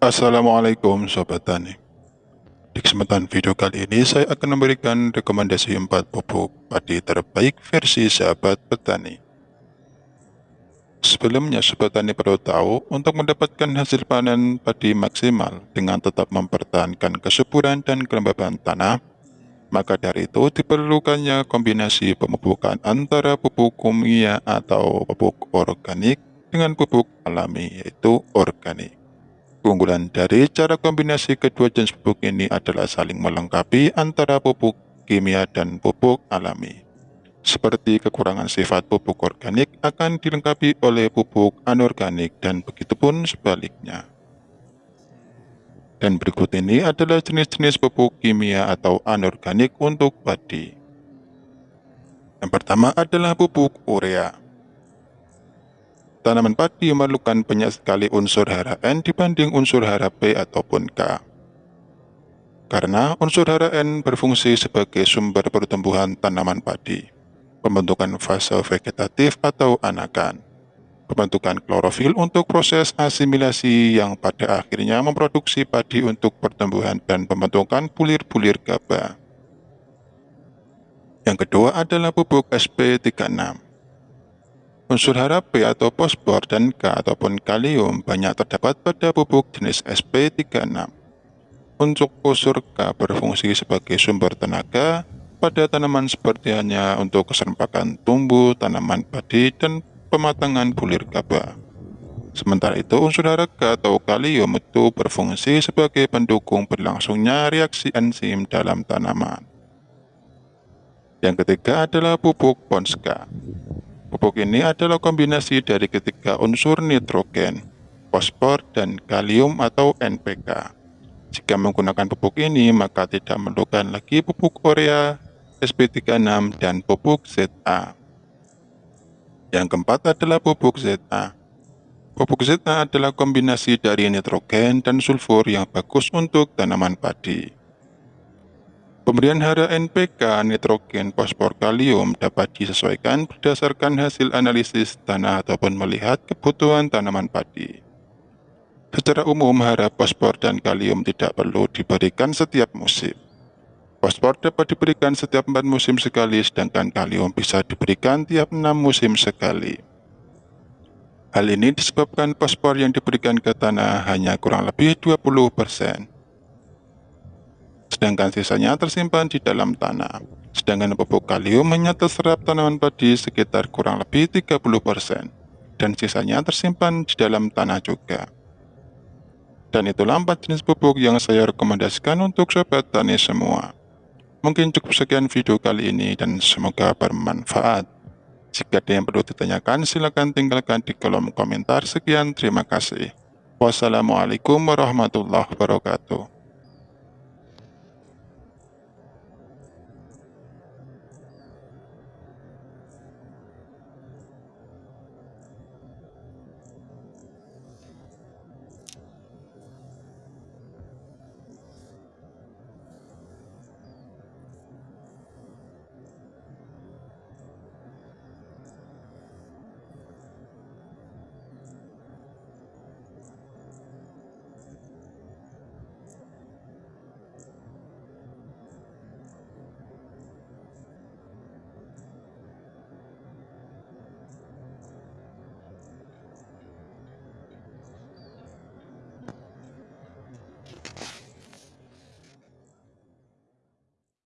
Assalamualaikum Sobat Tani. Di kesempatan video kali ini saya akan memberikan rekomendasi 4 pupuk padi terbaik versi sahabat petani. Sebelumnya Sobat Tani perlu tahu untuk mendapatkan hasil panen padi maksimal dengan tetap mempertahankan kesuburan dan kelembaban tanah maka dari itu diperlukannya kombinasi pemupukan antara pupuk kimia atau pupuk organik dengan pupuk alami yaitu organik Keunggulan dari cara kombinasi kedua jenis pupuk ini adalah saling melengkapi antara pupuk kimia dan pupuk alami. Seperti kekurangan sifat pupuk organik akan dilengkapi oleh pupuk anorganik dan begitupun sebaliknya. Dan berikut ini adalah jenis-jenis pupuk kimia atau anorganik untuk padi. Yang pertama adalah pupuk urea. Tanaman padi memerlukan banyak sekali unsur hara N dibanding unsur hara P ataupun K. Karena unsur hara N berfungsi sebagai sumber pertumbuhan tanaman padi, pembentukan fase vegetatif atau anakan, pembentukan klorofil untuk proses asimilasi yang pada akhirnya memproduksi padi untuk pertumbuhan dan pembentukan bulir-bulir gabah. Yang kedua adalah pupuk SP36 Unsur hara P atau fosfor dan K ataupun kalium banyak terdapat pada pupuk jenis SP36. Untuk unsur K berfungsi sebagai sumber tenaga pada tanaman seperti hanya untuk keserempakan tumbuh, tanaman padi, dan pematangan bulir gabah. Sementara itu, unsur hara K atau kalium itu berfungsi sebagai pendukung berlangsungnya reaksi enzim dalam tanaman. Yang ketiga adalah pupuk Ponska. Pupuk ini adalah kombinasi dari ketiga unsur nitrogen, fosfor, dan kalium atau NPK. Jika menggunakan pupuk ini, maka tidak memerlukan lagi pupuk urea, SP36, dan pupuk ZA. Yang keempat adalah pupuk ZA. Pupuk ZA adalah kombinasi dari nitrogen dan sulfur yang bagus untuk tanaman padi. Pemberian hara NPK, nitrogen, fosfor, kalium dapat disesuaikan berdasarkan hasil analisis tanah ataupun melihat kebutuhan tanaman padi. Secara umum, hara fosfor dan kalium tidak perlu diberikan setiap musim. Fosfor dapat diberikan setiap 4 musim sekali, sedangkan kalium bisa diberikan tiap 6 musim sekali. Hal ini disebabkan fosfor yang diberikan ke tanah hanya kurang lebih 20% sedangkan sisanya tersimpan di dalam tanah. Sedangkan pupuk kalium hanya terserap tanaman padi sekitar kurang lebih 30%, dan sisanya tersimpan di dalam tanah juga. Dan itulah empat jenis pupuk yang saya rekomendasikan untuk sobat tani semua. Mungkin cukup sekian video kali ini dan semoga bermanfaat. Jika ada yang perlu ditanyakan, silahkan tinggalkan di kolom komentar. Sekian, terima kasih. Wassalamualaikum warahmatullahi wabarakatuh.